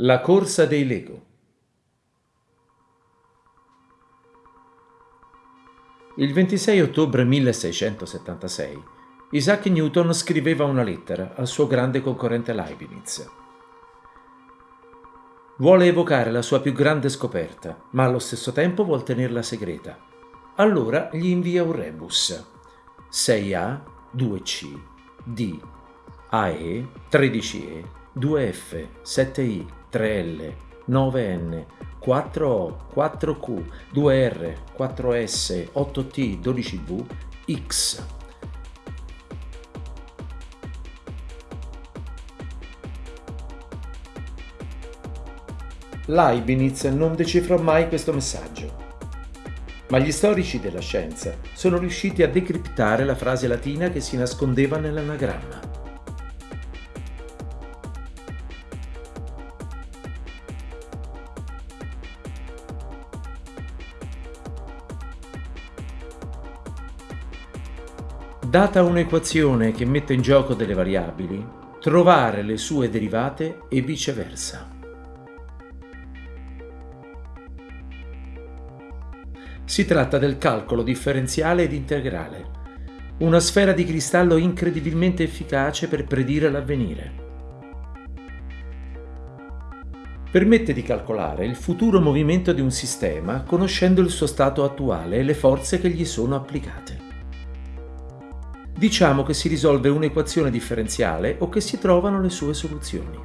La corsa dei Lego. Il 26 ottobre 1676 Isaac Newton scriveva una lettera al suo grande concorrente Leibniz. Vuole evocare la sua più grande scoperta, ma allo stesso tempo vuol tenerla segreta. Allora gli invia un rebus 6A, 2C, D, AE, 13E, 2F, 7I, 3L, 9N, 4O, 4Q, 2R, 4S, 8T, 12V, X. Leibniz non decifrò mai questo messaggio, ma gli storici della scienza sono riusciti a decriptare la frase latina che si nascondeva nell'anagramma. Data un'equazione che mette in gioco delle variabili, trovare le sue derivate e viceversa. Si tratta del calcolo differenziale ed integrale, una sfera di cristallo incredibilmente efficace per predire l'avvenire. Permette di calcolare il futuro movimento di un sistema conoscendo il suo stato attuale e le forze che gli sono applicate. Diciamo che si risolve un'equazione differenziale o che si trovano le sue soluzioni.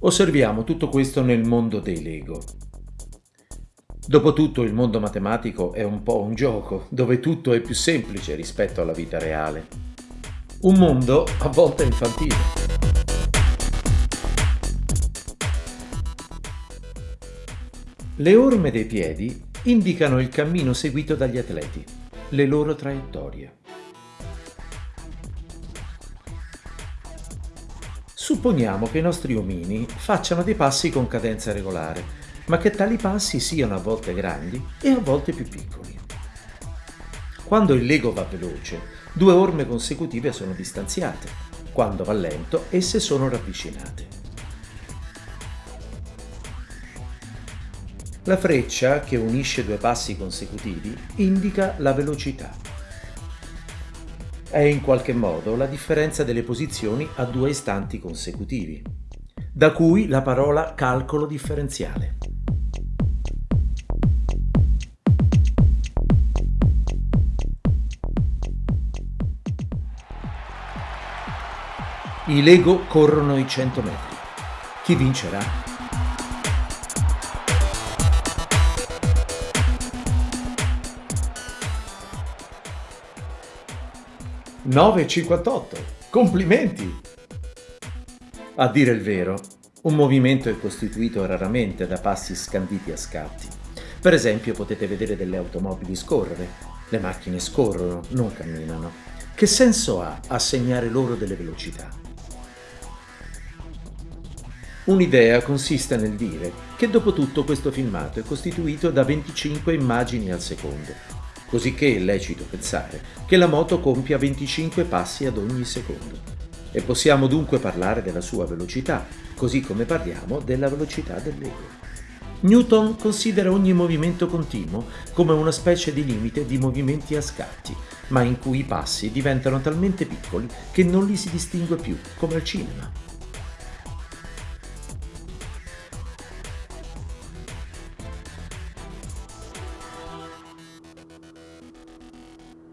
Osserviamo tutto questo nel mondo dei Lego. Dopotutto il mondo matematico è un po' un gioco, dove tutto è più semplice rispetto alla vita reale. Un mondo a volte infantile. Le orme dei piedi indicano il cammino seguito dagli atleti, le loro traiettorie. Supponiamo che i nostri omini facciano dei passi con cadenza regolare, ma che tali passi siano a volte grandi e a volte più piccoli. Quando il Lego va veloce, due orme consecutive sono distanziate. Quando va lento, esse sono ravvicinate. La freccia, che unisce due passi consecutivi, indica la velocità. È in qualche modo la differenza delle posizioni a due istanti consecutivi, da cui la parola calcolo differenziale. I Lego corrono i 100 metri. Chi vincerà? 9,58. Complimenti! A dire il vero, un movimento è costituito raramente da passi scanditi a scatti. Per esempio potete vedere delle automobili scorrere. Le macchine scorrono, non camminano. Che senso ha assegnare loro delle velocità? Un'idea consiste nel dire che dopo tutto questo filmato è costituito da 25 immagini al secondo, cosicché è lecito pensare che la moto compia 25 passi ad ogni secondo. E possiamo dunque parlare della sua velocità, così come parliamo della velocità dell'ego. Newton considera ogni movimento continuo come una specie di limite di movimenti a scatti, ma in cui i passi diventano talmente piccoli che non li si distingue più, come al cinema.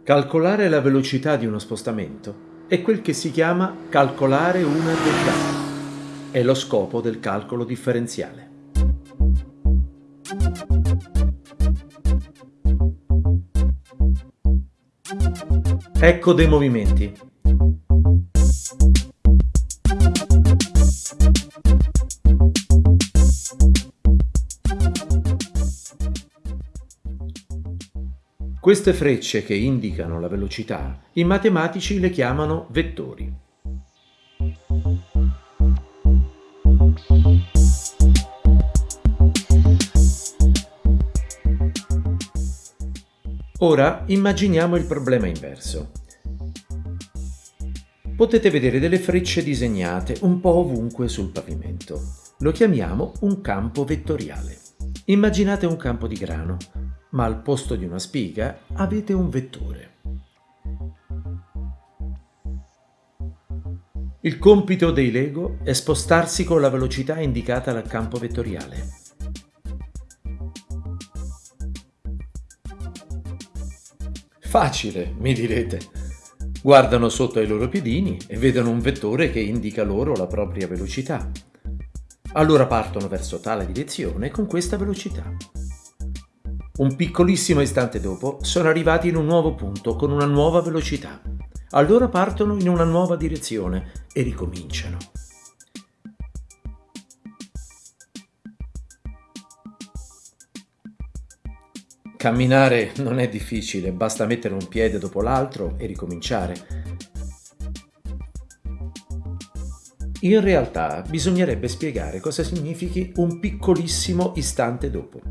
Calcolare la velocità di uno spostamento è quel che si chiama calcolare una derivata. È lo scopo del calcolo differenziale. Ecco dei movimenti. Queste frecce che indicano la velocità, i matematici le chiamano vettori. Ora immaginiamo il problema inverso. potete vedere delle frecce disegnate un po' ovunque sul pavimento. Lo chiamiamo un campo vettoriale. Immaginate un campo di grano, ma al posto di una spiga avete un vettore. Il compito dei Lego è spostarsi con la velocità indicata dal campo vettoriale. Facile, mi direte. Guardano sotto ai loro piedini e vedono un vettore che indica loro la propria velocità. Allora partono verso tale direzione con questa velocità. Un piccolissimo istante dopo sono arrivati in un nuovo punto con una nuova velocità. Allora partono in una nuova direzione e ricominciano. Camminare non è difficile, basta mettere un piede dopo l'altro e ricominciare. In realtà bisognerebbe spiegare cosa significhi un piccolissimo istante dopo.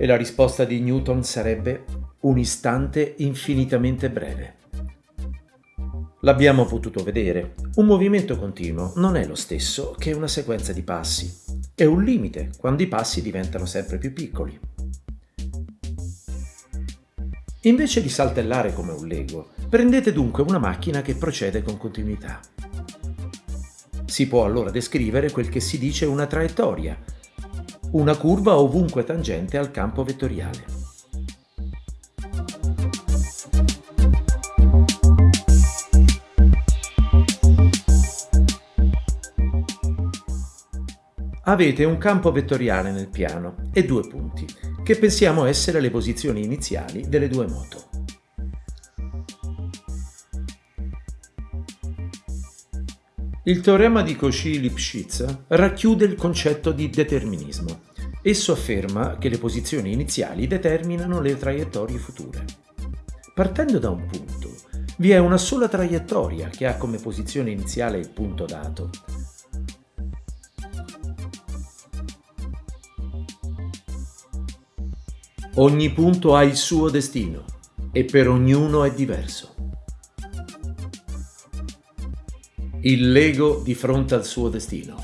E la risposta di Newton sarebbe un istante infinitamente breve. L'abbiamo potuto vedere, un movimento continuo non è lo stesso che una sequenza di passi. È un limite quando i passi diventano sempre più piccoli. Invece di saltellare come un Lego, prendete dunque una macchina che procede con continuità. Si può allora descrivere quel che si dice una traiettoria, una curva ovunque tangente al campo vettoriale. Avete un campo vettoriale nel piano e due punti, che pensiamo essere le posizioni iniziali delle due moto. Il teorema di Cauchy-Lipschitz racchiude il concetto di determinismo. Esso afferma che le posizioni iniziali determinano le traiettorie future. Partendo da un punto, vi è una sola traiettoria che ha come posizione iniziale il punto dato, Ogni punto ha il suo destino e per ognuno è diverso. Il Lego di fronte al suo destino.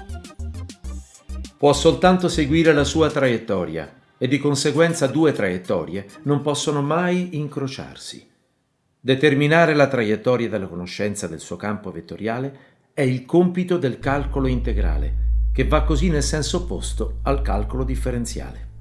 Può soltanto seguire la sua traiettoria e di conseguenza due traiettorie non possono mai incrociarsi. Determinare la traiettoria della conoscenza del suo campo vettoriale è il compito del calcolo integrale, che va così nel senso opposto al calcolo differenziale.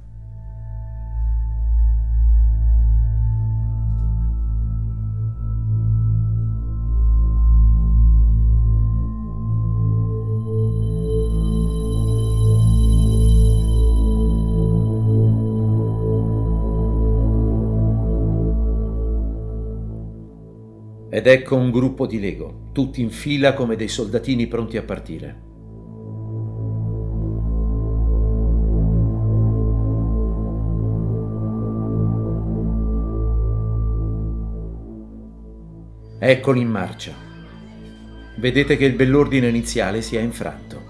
Ed ecco un gruppo di Lego, tutti in fila come dei soldatini pronti a partire. Eccoli in marcia. Vedete che il bell'ordine iniziale si è infranto.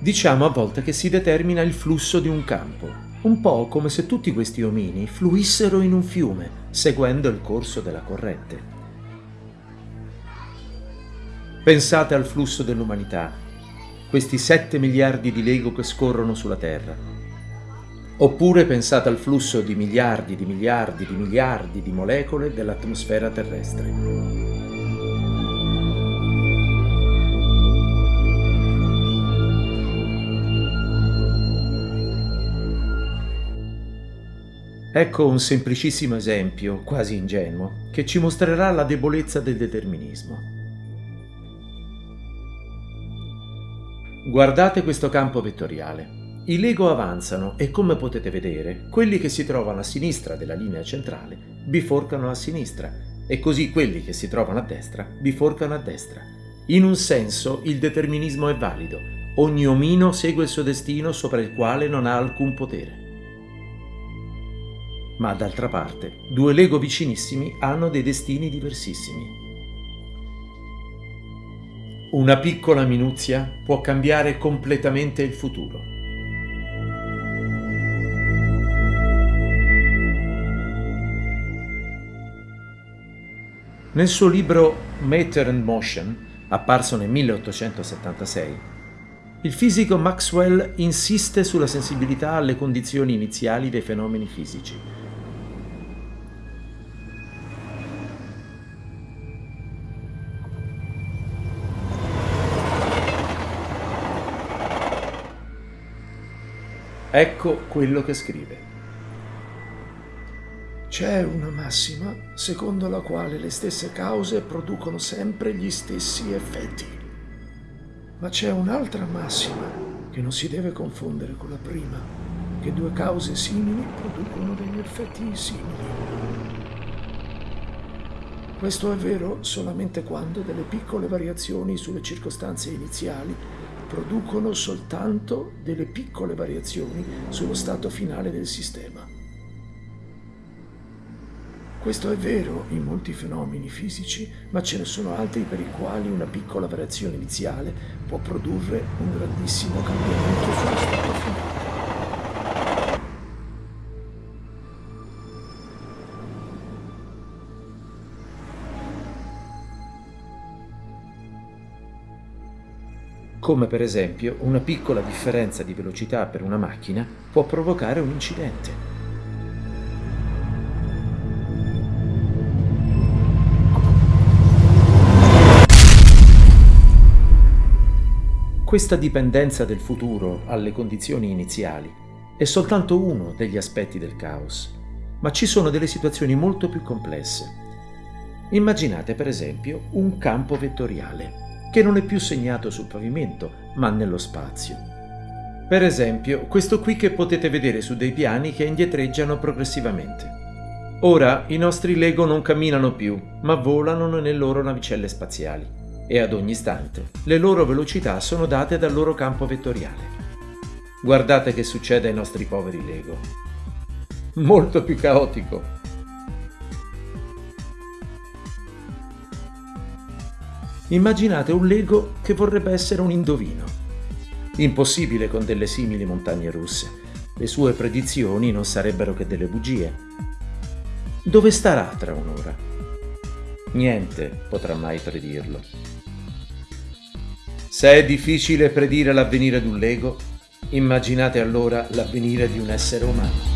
Diciamo a volte che si determina il flusso di un campo, un po' come se tutti questi omini fluissero in un fiume, seguendo il corso della corrente. Pensate al flusso dell'umanità, questi 7 miliardi di Lego che scorrono sulla Terra. Oppure pensate al flusso di miliardi di miliardi di miliardi di molecole dell'atmosfera terrestre. Ecco un semplicissimo esempio, quasi ingenuo, che ci mostrerà la debolezza del determinismo. Guardate questo campo vettoriale. I Lego avanzano e come potete vedere, quelli che si trovano a sinistra della linea centrale biforcano a sinistra e così quelli che si trovano a destra biforcano a destra. In un senso il determinismo è valido. Ogni omino segue il suo destino sopra il quale non ha alcun potere ma d'altra parte due Lego vicinissimi hanno dei destini diversissimi. Una piccola minuzia può cambiare completamente il futuro. Nel suo libro Matter and Motion, apparso nel 1876, il fisico Maxwell insiste sulla sensibilità alle condizioni iniziali dei fenomeni fisici. Ecco quello che scrive. C'è una massima secondo la quale le stesse cause producono sempre gli stessi effetti. Ma c'è un'altra massima che non si deve confondere con la prima, che due cause simili producono degli effetti simili. Questo è vero solamente quando delle piccole variazioni sulle circostanze iniziali producono soltanto delle piccole variazioni sullo stato finale del sistema. Questo è vero in molti fenomeni fisici, ma ce ne sono altri per i quali una piccola variazione iniziale può produrre un grandissimo cambiamento sullo stato finale. Come per esempio una piccola differenza di velocità per una macchina può provocare un incidente. Questa dipendenza del futuro alle condizioni iniziali è soltanto uno degli aspetti del caos, ma ci sono delle situazioni molto più complesse. Immaginate per esempio un campo vettoriale che non è più segnato sul pavimento, ma nello spazio. Per esempio, questo qui che potete vedere su dei piani che indietreggiano progressivamente. Ora i nostri Lego non camminano più, ma volano nelle loro navicelle spaziali e ad ogni istante le loro velocità sono date dal loro campo vettoriale. Guardate che succede ai nostri poveri Lego. Molto più caotico. Immaginate un Lego che vorrebbe essere un indovino. Impossibile con delle simili montagne russe. Le sue predizioni non sarebbero che delle bugie. Dove starà tra un'ora? Niente potrà mai predirlo. Se è difficile predire l'avvenire di un Lego, immaginate allora l'avvenire di un essere umano.